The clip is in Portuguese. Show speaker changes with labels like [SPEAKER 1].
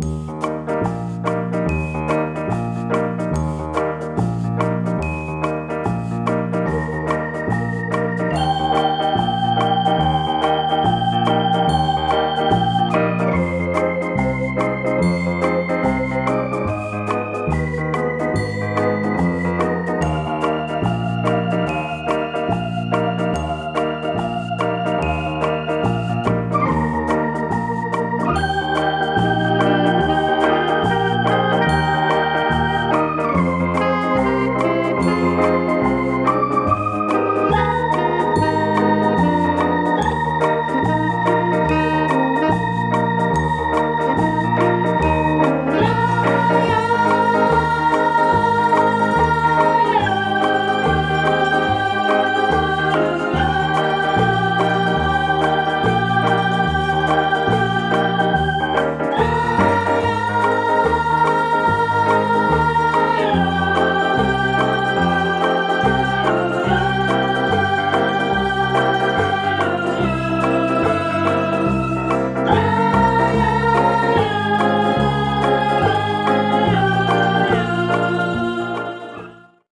[SPEAKER 1] Música